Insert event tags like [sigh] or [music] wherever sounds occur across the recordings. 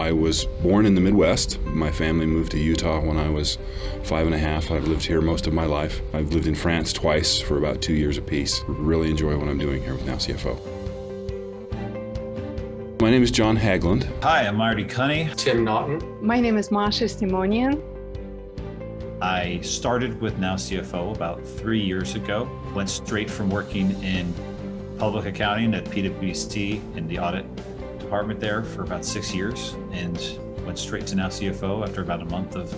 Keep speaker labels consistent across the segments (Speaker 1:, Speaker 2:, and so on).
Speaker 1: I was born in the Midwest. My family moved to Utah when I was five and a half. I've lived here most of my life. I've lived in France twice for about two years apiece. Really enjoy what I'm doing here with Now CFO. My name is John Hagland.
Speaker 2: Hi, I'm Marty Cunny.
Speaker 3: Tim Naughton.
Speaker 4: My name is Masha Simonian.
Speaker 2: I started with Now CFO about three years ago. Went straight from working in public accounting at PwC in the audit department there for about six years and went straight to now CFO after about a month of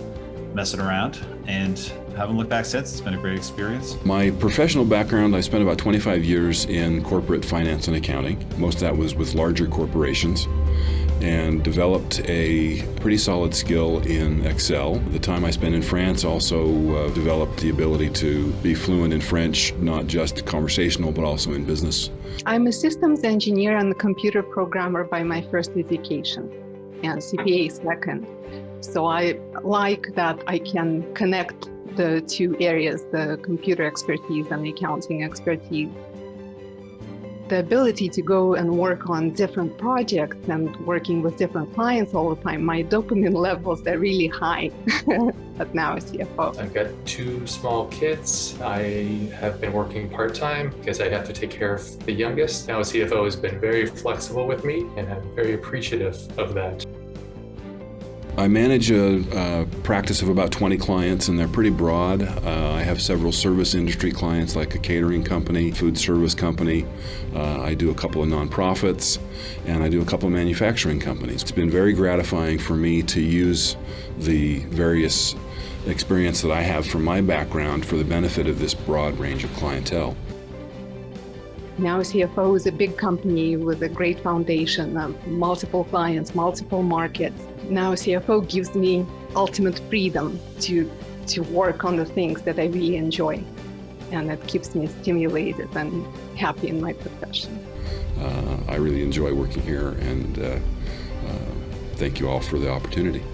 Speaker 2: messing around and haven't looked back since. It's been a great experience.
Speaker 1: My professional background, I spent about 25 years in corporate finance and accounting. Most of that was with larger corporations and developed a pretty solid skill in Excel. The time I spent in France also uh, developed the ability to be fluent in French, not just conversational, but also in business.
Speaker 4: I'm a systems engineer and a computer programmer by my first education, and CPA second. So I like that I can connect the two areas, the computer expertise and the accounting expertise the ability to go and work on different projects and working with different clients all the time, my dopamine [laughs] levels are really high [laughs] at now CFO.
Speaker 3: I've got two small kids. I have been working part-time because I have to take care of the youngest. Now CFO has been very flexible with me and I'm very appreciative of that.
Speaker 1: I manage a, a, practice of about 20 clients and they're pretty broad. Uh, I have several service industry clients like a catering company, food service company. Uh, I do a couple of nonprofits and I do a couple of manufacturing companies. It's been very gratifying for me to use the various experience that I have from my background for the benefit of this broad range of clientele.
Speaker 4: Now CFO is a big company with a great foundation, of multiple clients, multiple markets. Now CFO gives me ultimate freedom to, to work on the things that I really enjoy. And that keeps me stimulated and happy in my profession.
Speaker 1: Uh, I really enjoy working here and uh, uh, thank you all for the opportunity.